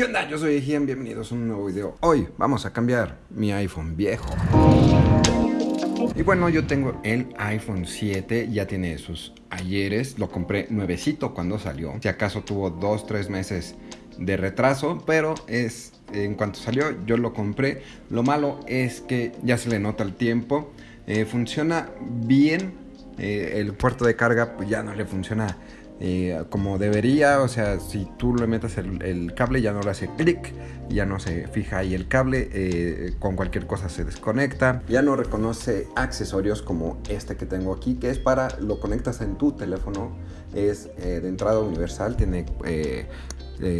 ¿Qué? Yo soy Ejian, bienvenidos a un nuevo video. Hoy vamos a cambiar mi iPhone viejo. Y bueno, yo tengo el iPhone 7, ya tiene sus ayeres, lo compré nuevecito cuando salió. Si acaso tuvo 2-3 meses de retraso, pero es en cuanto salió yo lo compré. Lo malo es que ya se le nota el tiempo. Eh, funciona bien. Eh, el puerto de carga pues ya no le funciona eh, como debería. O sea, si tú le metes el, cable ya no le hace clic, ya no se fija ahí el cable, con cualquier cosa se desconecta. Ya no reconoce accesorios como este que tengo aquí, que es para lo conectas en tu teléfono. Es de entrada universal, tiene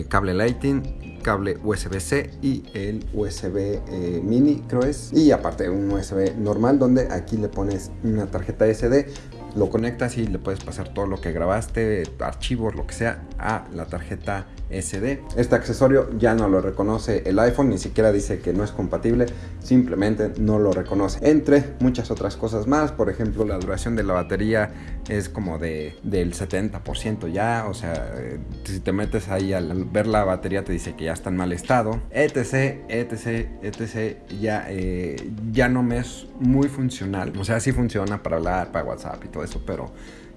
cable Lightning, cable USB-C y el USB eh, mini creo es. Y aparte un USB normal donde aquí le pones una tarjeta SD lo conectas y le puedes pasar todo lo que grabaste, archivos, lo que sea, a la tarjeta SD. Este accesorio ya no lo reconoce el iPhone, ni siquiera dice que no es compatible, simplemente no lo reconoce. Entre muchas otras cosas más, por ejemplo, la duración de la batería es como de, del 70% ya, o sea, si te metes ahí al ver la batería te dice que ya está en mal estado, etc, etc, etc, ya, eh, ya no me es muy funcional, o sea, sí funciona para hablar, para WhatsApp y todo eso, pero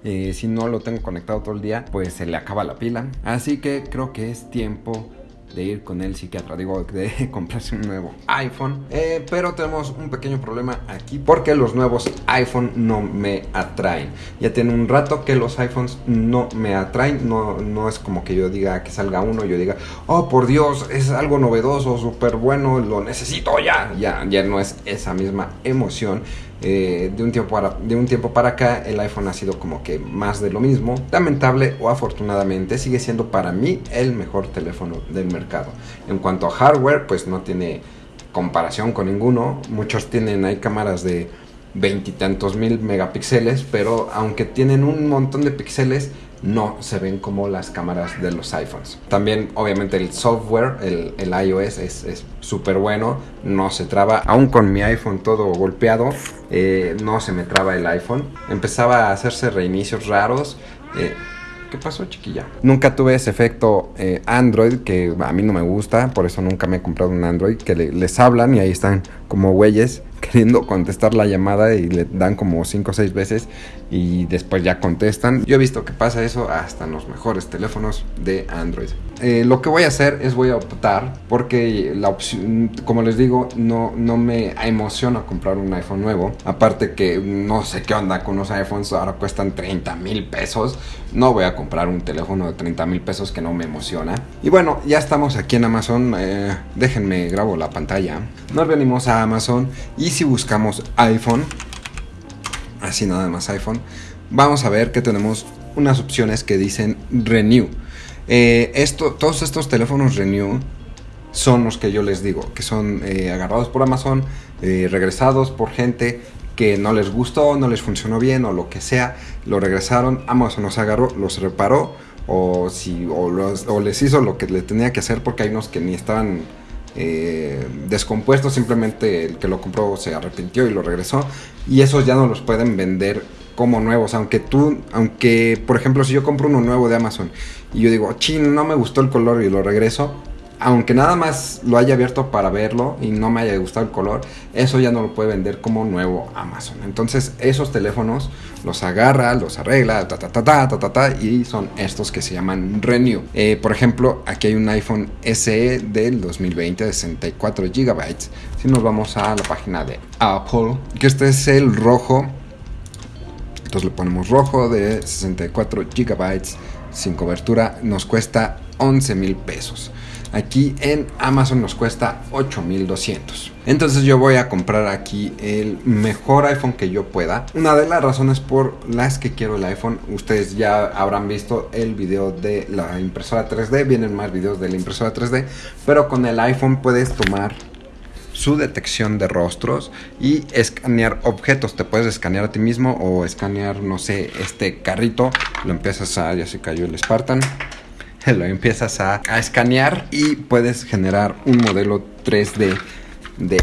eh, si no lo tengo conectado todo el día, pues se le acaba la pila. Así que creo que es tiempo de ir con el psiquiatra, digo, de comprarse un nuevo iPhone. Eh, pero tenemos un pequeño problema aquí porque los nuevos iPhone no me atraen. Ya tiene un rato que los iPhones no me atraen, no, no es como que yo diga que salga uno, yo diga, oh por Dios, es algo novedoso, súper bueno, lo necesito ya. Ya, ya no es esa misma emoción. Eh, de, un tiempo para, de un tiempo para acá el iPhone ha sido como que más de lo mismo. Lamentable o afortunadamente sigue siendo para mí el mejor teléfono del mercado. En cuanto a hardware, pues no tiene comparación con ninguno. Muchos tienen, hay cámaras de veintitantos mil megapíxeles, pero aunque tienen un montón de píxeles, no se ven como las cámaras de los iPhones. También obviamente el software, el, iOS es súper bueno, no se traba, aún con mi iPhone todo golpeado, eh, no se me traba el iPhone. Empezaba a hacerse reinicios raros. Eh, ¿Qué pasó, chiquilla? Nunca tuve ese efecto eh, Android que a mí no me gusta, por eso nunca me he comprado un Android que les hablan y ahí están como güeyes queriendo contestar la llamada y le dan como 5 o 6 veces y después ya contestan. Yo he visto que pasa eso hasta en los mejores teléfonos de Android. Eh, lo que voy a hacer es voy a optar porque la opción, como les digo, no, no me emociona comprar un iPhone nuevo. Aparte que no sé qué onda con los iPhones, ahora cuestan 30 mil pesos. No voy a comprar un teléfono de 30 mil pesos que no me emociona. Y bueno, ya estamos aquí en Amazon. Eh, déjenme grabo la pantalla. Nos venimos a Amazon y si buscamos iPhone, así nada más iPhone, vamos a ver que tenemos unas opciones que dicen Renew. Eh, esto, todos estos teléfonos Renew son los que yo les digo, que son eh, agarrados por Amazon, eh, regresados por gente que no les gustó, no les funcionó bien o lo que sea, lo regresaron, Amazon los agarró, los reparó o, si, o les hizo lo que le tenía que hacer porque hay unos que ni estaban eh, descompuesto, simplemente el que lo compró se arrepintió y lo regresó. Y esos ya no los pueden vender como nuevos, aunque tú, aunque por ejemplo si yo compro uno nuevo de Amazon y yo digo, chin, no me gustó el color y lo regreso, aunque nada más lo haya abierto para verlo y no me haya gustado el color, eso ya no lo puede vender como nuevo Amazon. Entonces esos teléfonos los agarra, los arregla, ta ta ta ta ta ta, y son estos que se llaman Renew. Eh, por ejemplo, aquí hay un iPhone SE del 2020 de 64 GB. Si nos vamos a la página de Apple, que este es el rojo. Entonces le ponemos rojo de 64 GB sin cobertura, nos cuesta 11 mil pesos. Aquí en Amazon nos cuesta 8200. Entonces yo voy a comprar aquí el mejor iPhone que yo pueda. Una de las razones por las que quiero el iPhone, ustedes ya habrán visto el video de la impresora 3D, vienen más videos de la impresora 3D, pero con el iPhone puedes tomar su detección de rostros y escanear objetos. Te puedes escanear a ti mismo o escanear, no sé, este carrito. Lo empiezas a, ya se cayó el Spartan lo empiezas a, escanear y puedes generar un modelo 3D de,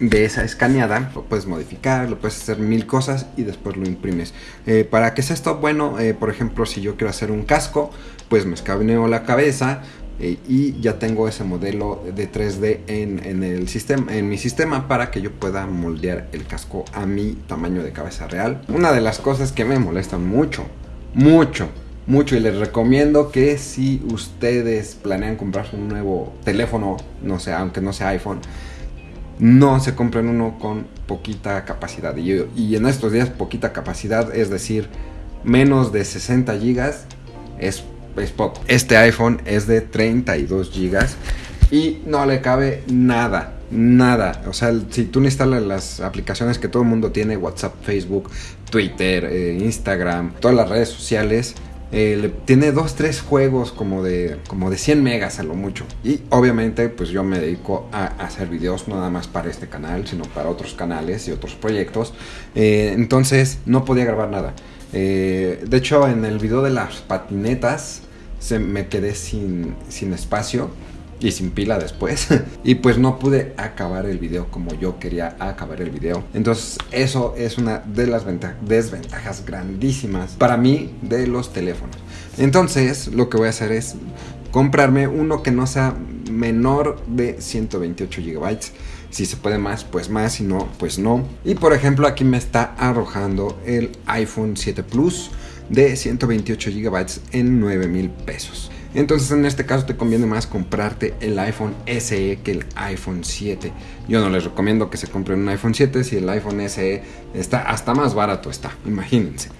de esa escaneada. Lo puedes modificar, lo puedes hacer mil cosas y después lo imprimes. Eh, ¿Para qué es esto? Bueno, eh, por ejemplo, si yo quiero hacer un casco, pues me escaneo la cabeza, eh, y ya tengo ese modelo de 3D en, el sistema, en mi sistema para que yo pueda moldear el casco a mi tamaño de cabeza real. Una de las cosas que me molestan mucho, mucho, mucho y les recomiendo que si ustedes planean comprar un nuevo teléfono, no sé, aunque no sea iPhone, no se compren uno con poquita capacidad. Y, y en estos días poquita capacidad, es decir, menos de 60 gigas es, es poco. Este iPhone es de 32 gigas y no le cabe nada. Nada, o sea, si tú no instalas las aplicaciones que todo el mundo tiene, WhatsApp, Facebook, Twitter, eh, Instagram, todas las redes sociales, eh, tiene dos, tres juegos como de, como de 100 megas a lo mucho. Y obviamente pues yo me dedico a, hacer videos no nada más para este canal, sino para otros canales y otros proyectos. Eh, entonces no podía grabar nada. Eh, de hecho en el video de las patinetas se me quedé sin, sin espacio y sin pila después. y pues no pude acabar el video como yo quería acabar el video. Entonces eso es una de las desventajas grandísimas para mí de los teléfonos. Entonces lo que voy a hacer es comprarme uno que no sea menor de 128 GB. Si se puede más, pues más, si no, pues no. Y por ejemplo aquí me está arrojando el iPhone 7 Plus de 128 GB en 9 mil pesos. Entonces en este caso te conviene más comprarte el iPhone SE que el iPhone 7. Yo no les recomiendo que se compren un iPhone 7 si el iPhone SE está hasta más barato está, imagínense.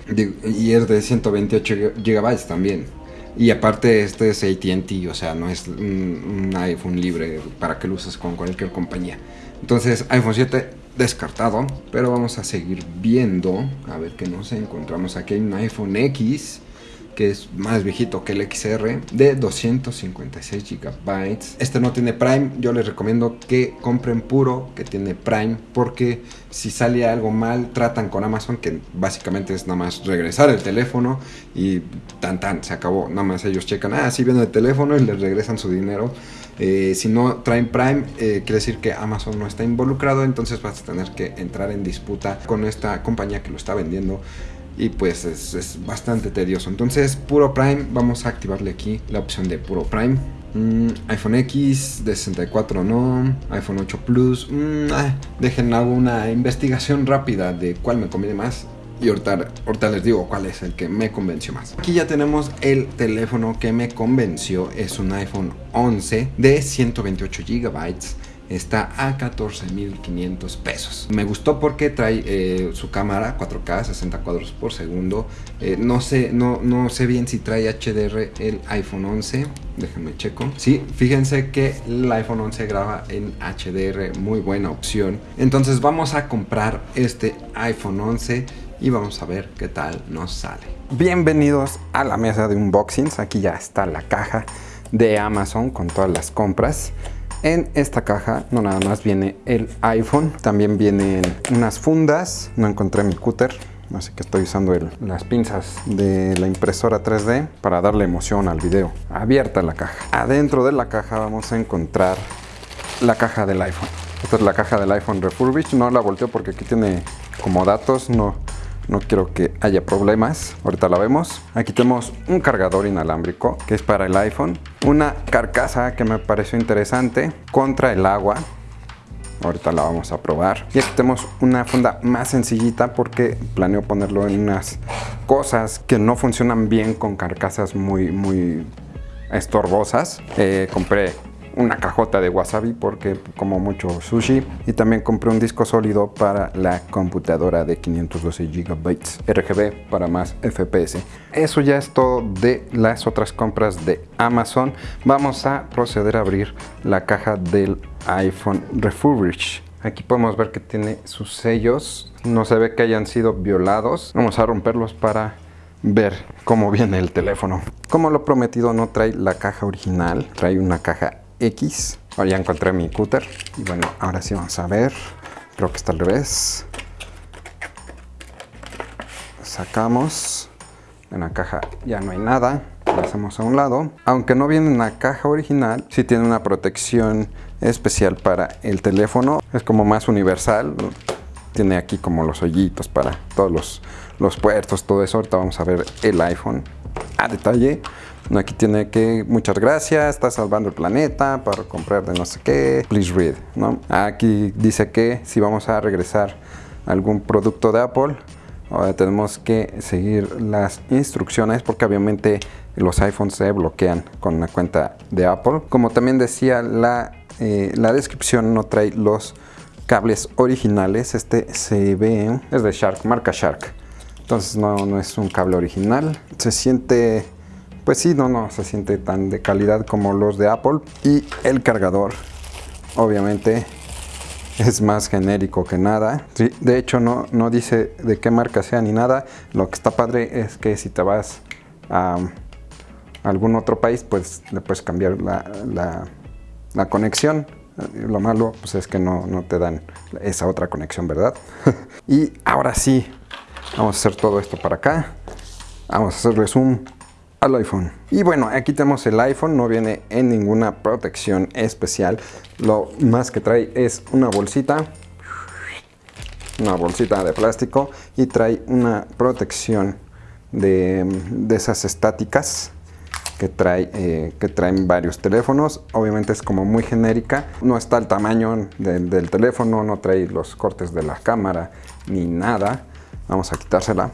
Y es de 128 GB también. Y aparte este es AT&T, o sea, no es un, iPhone libre para que lo uses con cualquier compañía. Entonces iPhone 7 descartado, pero vamos a seguir viendo, a ver qué nos encontramos. Aquí hay un iPhone X que es más viejito que el XR, de 256 GB. Este no tiene Prime, yo les recomiendo que compren puro que tiene Prime, porque si sale algo mal, tratan con Amazon, que básicamente es nada más regresar el teléfono y tan tan, se acabó. Nada más ellos checan, ah, sí viene el teléfono y les regresan su dinero. Eh, si no traen Prime, eh, quiere decir que Amazon no está involucrado, entonces vas a tener que entrar en disputa con esta compañía que lo está vendiendo y pues es, bastante tedioso. Entonces, puro Prime, vamos a activarle aquí la opción de puro Prime. Mm, iPhone X de 64 no, iPhone 8 Plus, mm, ah, dejen hago una investigación rápida de cuál me conviene más y ahorita, ahorita, les digo cuál es el que me convenció más. Aquí ya tenemos el teléfono que me convenció, es un iPhone 11 de 128 GB está a 14.500 pesos. Me gustó porque trae eh, su cámara 4K, 60 cuadros por segundo. Eh, no, sé, no, no sé bien si trae HDR el iPhone 11. Déjenme checo. Sí, fíjense que el iPhone 11 graba en HDR, muy buena opción. Entonces vamos a comprar este iPhone 11 y vamos a ver qué tal nos sale. Bienvenidos a la mesa de unboxings. Aquí ya está la caja de Amazon con todas las compras. En esta caja no nada más viene el iPhone, también vienen unas fundas, no encontré mi cúter, así que estoy usando las pinzas de la impresora 3D para darle emoción al video. Abierta la caja. Adentro de la caja vamos a encontrar la caja del iPhone. Esta es la caja del iPhone refurbished, no la volteo porque aquí tiene como datos, no, no quiero que haya problemas. Ahorita la vemos. Aquí tenemos un cargador inalámbrico que es para el iPhone. Una carcasa que me pareció interesante contra el agua. Ahorita la vamos a probar. Y aquí tenemos una funda más sencillita porque planeo ponerlo en unas cosas que no funcionan bien con carcasas muy, muy estorbosas. Eh, compré una cajota de wasabi porque como mucho sushi y también compré un disco sólido para la computadora de 512 GB RGB para más FPS. Eso ya es todo de las otras compras de Amazon. Vamos a proceder a abrir la caja del iPhone Refurbished. Aquí podemos ver que tiene sus sellos. No se ve que hayan sido violados. Vamos a romperlos para ver cómo viene el teléfono. Como lo prometido no trae la caja original, trae una caja X. Ahora ya encontré mi cúter. Y bueno, ahora sí vamos a ver. Creo que está al revés. Sacamos. En la caja ya no hay nada. La hacemos a un lado. Aunque no viene en la caja original, sí tiene una protección especial para el teléfono. Es como más universal. Tiene aquí como los hoyitos para todos los, los puertos, todo eso. Ahorita vamos a ver el iPhone a detalle. Aquí tiene que, muchas gracias, está salvando el planeta para comprar de no sé qué, please read, ¿no? Aquí dice que si vamos a regresar algún producto de Apple, ahora tenemos que seguir las instrucciones porque obviamente los iPhones se bloquean con la cuenta de Apple. Como también decía, la, eh, la descripción no trae los cables originales. Este se ve, es de Shark, marca Shark. Entonces no, no es un cable original. Se siente, pues sí, no, no, se siente tan de calidad como los de Apple. Y el cargador, obviamente, es más genérico que nada. Sí, de hecho no, no dice de qué marca sea ni nada. Lo que está padre es que si te vas a algún otro país, pues le puedes cambiar la, conexión. Lo malo pues es que no, no te dan esa otra conexión, ¿verdad? y ahora sí, vamos a hacer todo esto para acá. Vamos a hacerle zoom al iPhone. Y bueno, aquí tenemos el iPhone, no viene en ninguna protección especial. Lo más que trae es una bolsita, una bolsita de plástico y trae una protección de, de esas estáticas que, trae, eh, que traen varios teléfonos. Obviamente es como muy genérica. No está el tamaño del teléfono, no trae los cortes de la cámara ni nada. Vamos a quitársela.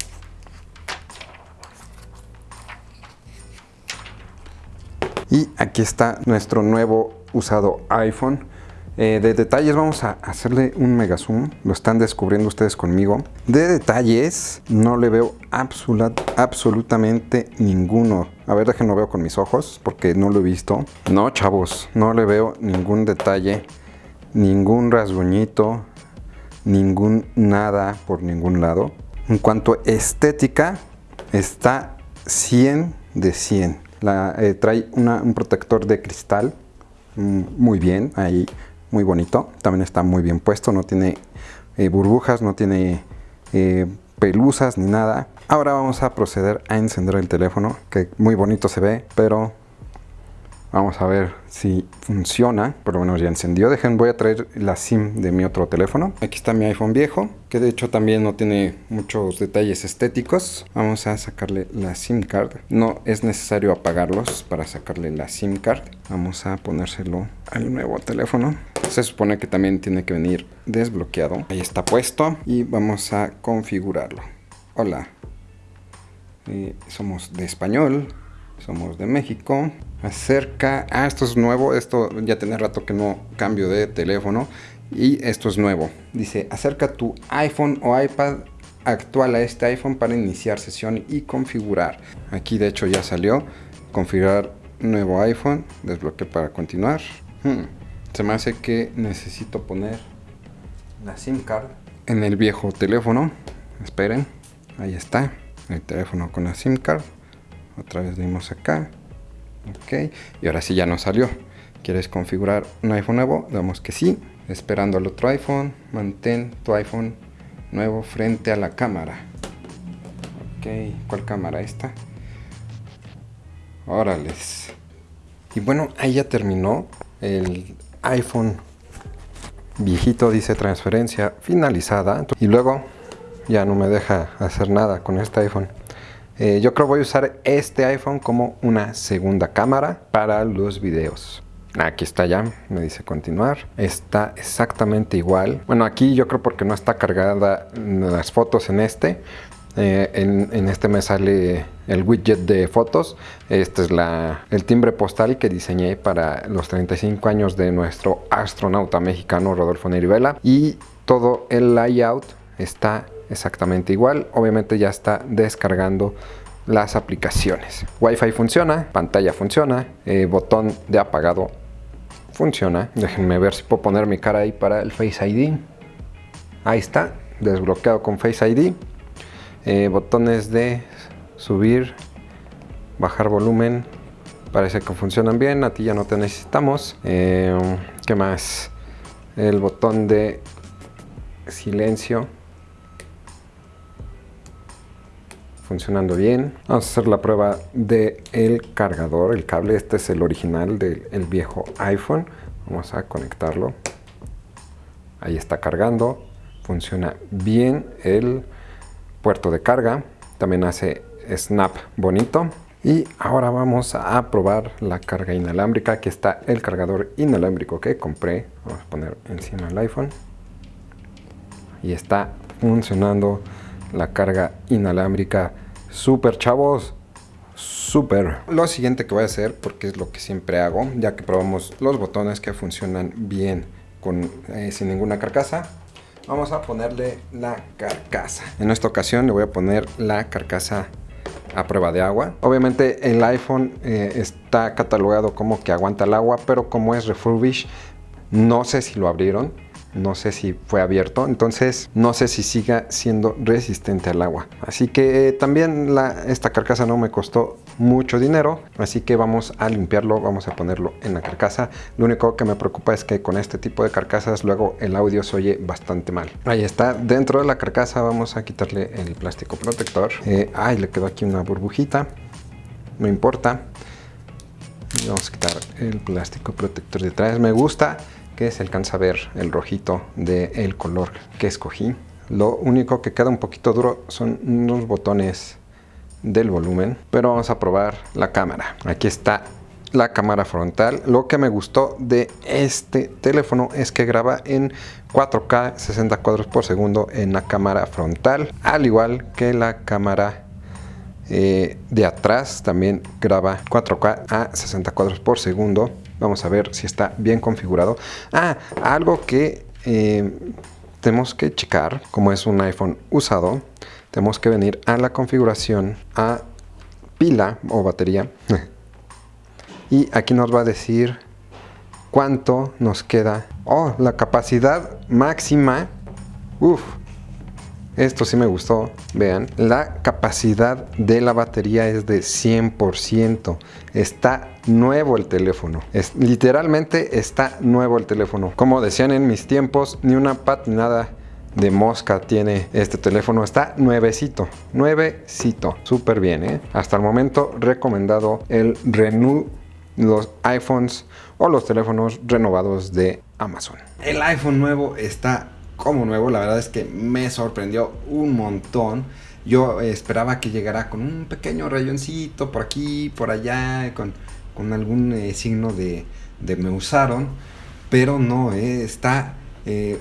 Y aquí está nuestro nuevo usado iPhone. Eh, de detalles vamos a hacerle un mega zoom, lo están descubriendo ustedes conmigo. De detalles no le veo absolutamente ninguno. A ver, déjenlo veo con mis ojos porque no lo he visto. No, chavos, no le veo ningún detalle, ningún rasguñito, ningún nada por ningún lado. En cuanto a estética, está 100 de 100. Eh, trae un protector de cristal, mm, muy bien, ahí muy bonito. También está muy bien puesto, no tiene eh, burbujas, no tiene eh, pelusas ni nada. Ahora vamos a proceder a encender el teléfono, que muy bonito se ve, pero Vamos a ver si funciona. Por lo menos ya encendió. Dejen, voy a traer la SIM de mi otro teléfono. Aquí está mi iPhone viejo, que de hecho también no tiene muchos detalles estéticos. Vamos a sacarle la SIM card. No es necesario apagarlos para sacarle la SIM card. Vamos a ponérselo al nuevo teléfono. Se supone que también tiene que venir desbloqueado. Ahí está puesto y vamos a configurarlo. Hola. Eh, somos de español. Somos de México acerca, ah, esto es nuevo, esto ya tiene rato que no cambio de teléfono y esto es nuevo. Dice, acerca tu iPhone o iPad actual a este iPhone para iniciar sesión y configurar. Aquí de hecho ya salió, configurar nuevo iPhone, desbloquear para continuar. Hmm, se me hace que necesito poner la SIM card en el viejo teléfono. Esperen, ahí está, el teléfono con la SIM card. Otra vez dimos acá ok y ahora sí ya nos salió. Quieres configurar un iPhone nuevo damos que sí. Esperando al otro iPhone mantén tu iPhone nuevo frente a la cámara. Ok ¿cuál cámara esta? órales y bueno ahí ya terminó el iPhone viejito dice transferencia finalizada. Y luego ya no me deja hacer nada con este iPhone eh, yo creo voy a usar este iPhone como una segunda cámara para los videos. Aquí está ya, me dice continuar. Está exactamente igual. Bueno, aquí yo creo porque no está cargada las fotos en este. Eh, en, este me sale el widget de fotos. Este es la, el timbre postal que diseñé para los 35 años de nuestro astronauta mexicano Rodolfo Nerivela. Y todo el layout está exactamente igual. Obviamente ya está descargando las aplicaciones. Wi-Fi funciona, pantalla funciona, eh, botón de apagado funciona. Déjenme ver si puedo poner mi cara ahí para el Face ID. Ahí está, desbloqueado con Face ID. Eh, botones de subir, bajar volumen. Parece que funcionan bien, a ti ya no te necesitamos. Eh, ¿Qué más? El botón de silencio funcionando bien. Vamos a hacer la prueba del el cargador, el cable. Este es el original del viejo iPhone. Vamos a conectarlo. Ahí está cargando. Funciona bien el puerto de carga. También hace snap bonito. Y ahora vamos a probar la carga inalámbrica. Aquí está el cargador inalámbrico que compré. Vamos a poner encima el iPhone. Y está funcionando la carga inalámbrica. Super chavos. Super. Lo siguiente que voy a hacer, porque es lo que siempre hago, ya que probamos los botones que funcionan bien con, eh, sin ninguna carcasa, vamos a ponerle la carcasa. En esta ocasión le voy a poner la carcasa a prueba de agua. Obviamente el iPhone eh, está catalogado como que aguanta el agua, pero como es refurbish, no sé si lo abrieron no sé si fue abierto, entonces no sé si siga siendo resistente al agua. Así que eh, también esta carcasa no me costó mucho dinero, así que vamos a limpiarlo, vamos a ponerlo en la carcasa. Lo único que me preocupa es que con este tipo de carcasas luego el audio se oye bastante mal. Ahí está, dentro de la carcasa vamos a quitarle el plástico protector. Eh, ay, le quedó aquí una burbujita, no importa. vamos a quitar el plástico protector detrás. Me gusta se alcanza a ver el rojito del color que escogí. Lo único que queda un poquito duro son unos botones del volumen, pero vamos a probar la cámara. Aquí está la cámara frontal. Lo que me gustó de este teléfono es que graba en 4K 60 cuadros por segundo en la cámara frontal, al igual que la cámara eh, de atrás también graba 4K a 60 cuadros por segundo Vamos a ver si está bien configurado. Ah, algo que eh, tenemos que checar, como es un iPhone usado, tenemos que venir a la configuración a pila o batería. y aquí nos va a decir cuánto nos queda. Oh, la capacidad máxima. Uf, esto sí me gustó, vean, la capacidad de la batería es de 100%. Está nuevo el teléfono. Es, literalmente está nuevo el teléfono. Como decían en mis tiempos, ni una patinada de mosca tiene este teléfono. Está nuevecito, nuevecito. Súper bien, ¿eh? Hasta el momento recomendado el Renew los iPhones o los teléfonos renovados de Amazon. El iPhone nuevo está como nuevo, la verdad es que me sorprendió un montón. Yo esperaba que llegara con un pequeño rayoncito por aquí, por allá, con, algún eh, signo de, de, me usaron, pero no, eh, está eh,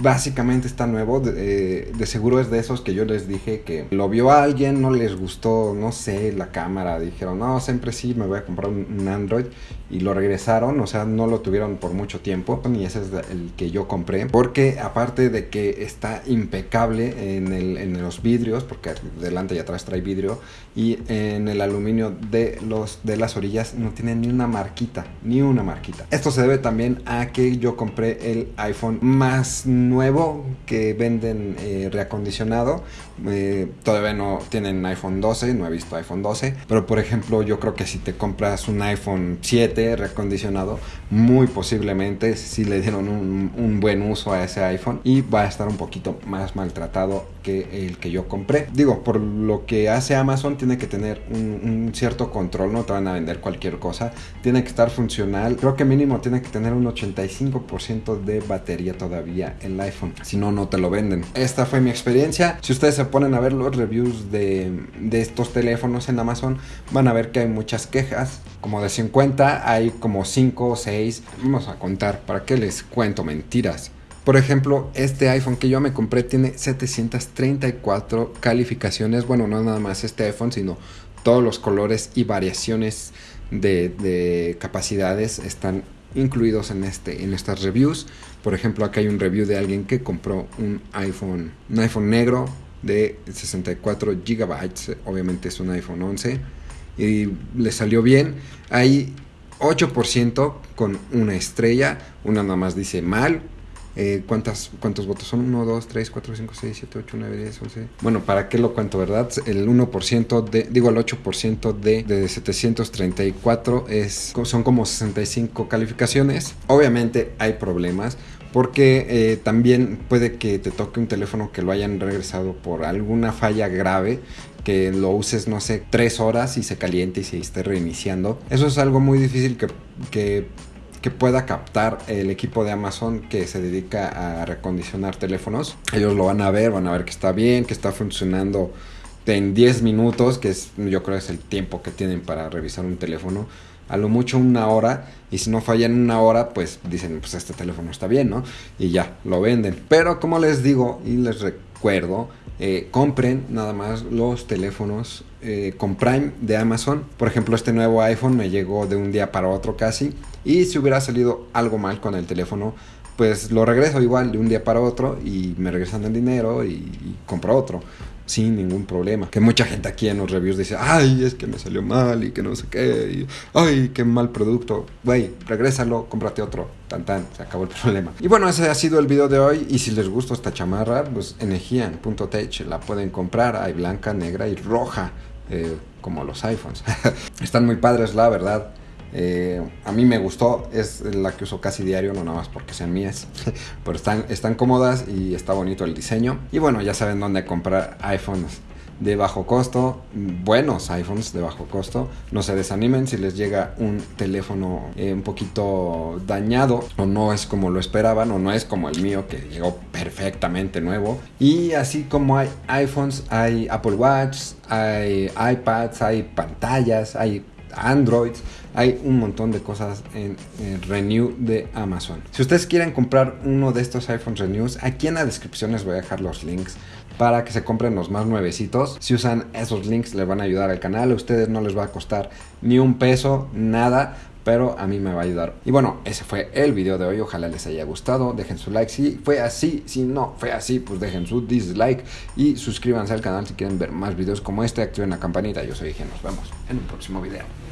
básicamente está nuevo. Eh, de, seguro es de esos que yo les dije que lo vio a alguien, no les gustó, no sé, la cámara. Dijeron, no, siempre sí, me voy a comprar un, Android. Y lo regresaron, o sea, no lo tuvieron por mucho tiempo. Y ese es el que yo compré. Porque aparte de que está impecable en los vidrios, porque delante y atrás trae vidrio. Y en el aluminio de, los, de las orillas no tiene ni una marquita, ni una marquita. Esto se debe también a que yo compré el iPhone más nuevo que venden eh, reacondicionado. Eh, todavía no tienen iPhone 12, no he visto iPhone 12. Pero por ejemplo, yo creo que si te compras un iPhone 7 reacondicionado, muy posiblemente si le dieron un, buen uso a ese iPhone y va a estar un poquito más maltratado que el que yo compré. Digo, por lo que hace Amazon, tiene que tener un, un cierto control, no te van a vender cualquier cosa. Tiene que estar funcional. Creo que mínimo tiene que tener un 85% de batería todavía en iPhone. Si no, no te lo venden. Esta fue mi experiencia. Si ustedes se ponen a ver los reviews de, estos teléfonos en Amazon, van a ver que hay muchas quejas. Como de 50, hay como 5 o 6. Vamos a contar, ¿para qué les cuento mentiras? Por ejemplo, este iPhone que yo me compré tiene 734 calificaciones. Bueno, no nada más este iPhone, sino todos los colores y variaciones de, de capacidades están incluidos en, este, en estas reviews. Por ejemplo, acá hay un review de alguien que compró un iPhone, un iPhone negro de 64 GB, obviamente es un iPhone 11 y le salió bien. Hay 8% con una estrella, una nada más dice mal, eh, ¿cuántas, ¿Cuántos votos son? 1, 2, 3, 4, 5, 6, 7, 8, 9, 10, 11. Bueno, ¿para qué lo cuento, verdad? El 1% de, digo, el 8% de, de 734 es, son como 65 calificaciones. Obviamente hay problemas porque eh, también puede que te toque un teléfono que lo hayan regresado por alguna falla grave que lo uses, no sé, tres horas y se caliente y se esté reiniciando. Eso es algo muy difícil que, que que pueda captar el equipo de Amazon que se dedica a recondicionar teléfonos. Ellos lo van a ver, van a ver que está bien, que está funcionando en 10 minutos, que es yo creo es el tiempo que tienen para revisar un teléfono, a lo mucho una hora, y si no falla en una hora, pues dicen, pues este teléfono está bien, ¿no? Y ya, lo venden. Pero como les digo y les recuerdo, eh, compren nada más los teléfonos eh, con Prime de Amazon. Por ejemplo, este nuevo iPhone me llegó de un día para otro casi. Y si hubiera salido algo mal con el teléfono, pues lo regreso igual de un día para otro y me regresan el dinero y, y compro otro sin ningún problema. Que mucha gente aquí en los reviews dice, ay, es que me salió mal y que no sé qué, ay, qué mal producto. Güey, regrésalo, cómprate otro. Tan tan, se acabó el problema. Y bueno, ese ha sido el video de hoy. Y si les gusta esta chamarra, pues energian.tech la pueden comprar. Hay blanca, negra y roja, eh, como los iPhones. Están muy padres, la verdad. Eh, a mí me gustó, es la que uso casi diario, no nada más porque sean mías, pero están, están cómodas y está bonito el diseño. Y bueno, ya saben dónde comprar iPhones de bajo costo, buenos iPhones de bajo costo. No se desanimen si les llega un teléfono eh, un poquito dañado o no es como lo esperaban o no es como el mío que llegó perfectamente nuevo. Y así como hay iPhones, hay Apple Watch, hay iPads, hay pantallas, hay Androids, hay un montón de cosas en, Renew de Amazon. Si ustedes quieren comprar uno de estos iPhone Renews, aquí en la descripción les voy a dejar los links para que se compren los más nuevecitos. Si usan esos links les van a ayudar al canal, a ustedes no les va a costar ni un peso, nada, pero a mí me va a ayudar. Y bueno, ese fue el video de hoy. Ojalá les haya gustado. Dejen su like si fue así. Si no fue así, pues dejen su dislike. Y suscríbanse al canal si quieren ver más videos como este. Activen la campanita. Yo soy Gen. Nos vemos en un próximo video.